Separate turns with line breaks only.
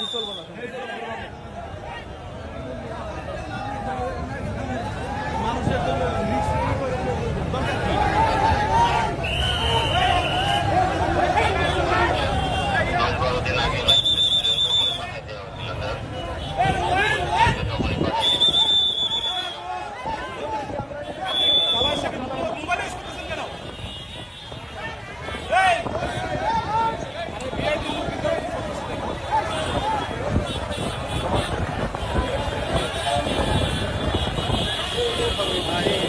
পরিচালনা
Ahí.